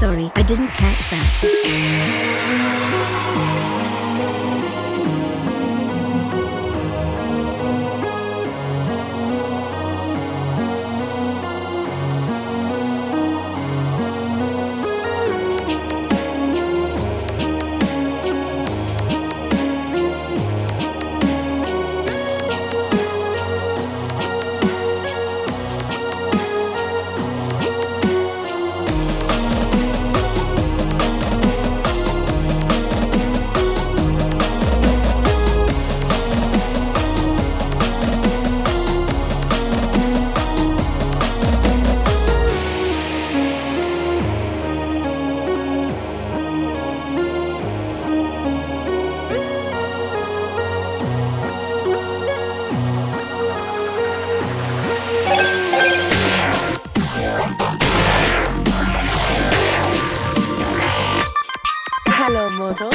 Sorry, I didn't catch that. Hello, model.